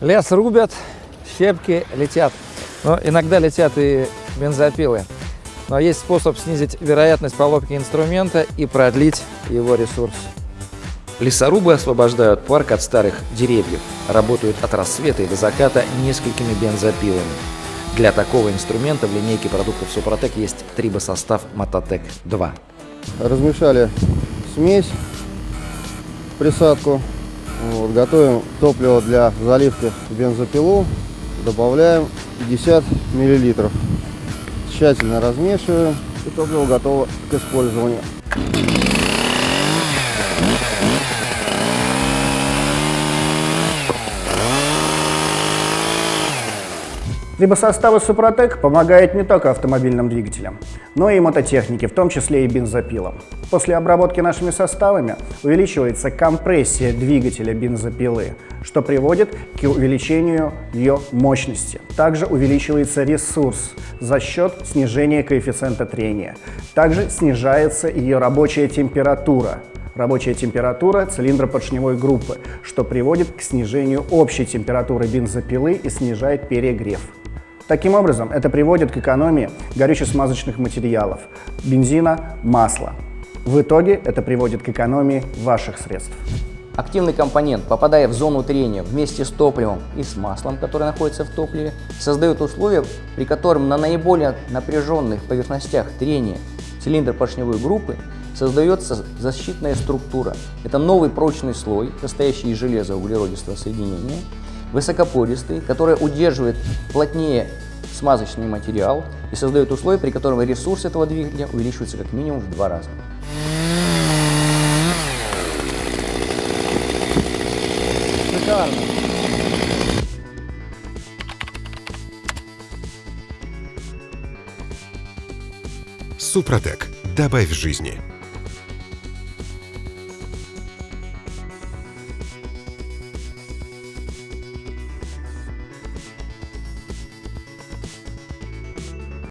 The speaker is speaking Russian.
Лес рубят, щепки летят. Но иногда летят и бензопилы. Но есть способ снизить вероятность поломки инструмента и продлить его ресурс. Лесорубы освобождают парк от старых деревьев, работают от рассвета и до заката несколькими бензопилами. Для такого инструмента в линейке продуктов Супротек есть трибосостав Мототек 2. Размешали смесь, присадку, вот, готовим топливо для заливки бензопилу, добавляем 50 миллилитров. Тщательно размешиваем и топливо готово к использованию. Либо составы Супротек помогают не только автомобильным двигателям, но и мототехнике, в том числе и бензопилам. После обработки нашими составами увеличивается компрессия двигателя бензопилы, что приводит к увеличению ее мощности. Также увеличивается ресурс за счет снижения коэффициента трения. Также снижается ее рабочая температура, рабочая температура цилиндропоршневой группы, что приводит к снижению общей температуры бензопилы и снижает перегрев. Таким образом, это приводит к экономии горюче-смазочных материалов, бензина, масла. В итоге это приводит к экономии ваших средств. Активный компонент, попадая в зону трения вместе с топливом и с маслом, которое находится в топливе, создает условия, при котором на наиболее напряженных поверхностях трения цилиндр поршневой группы создается защитная структура. Это новый прочный слой, состоящий из железа углеродистого соединения, высокопористый, который удерживает плотнее смазочный материал и создает условия, при котором ресурс этого двигателя увеличивается как минимум в два раза. Шикарно. Супротек. Добавь жизни.